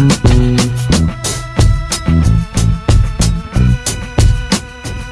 Mm-hmm.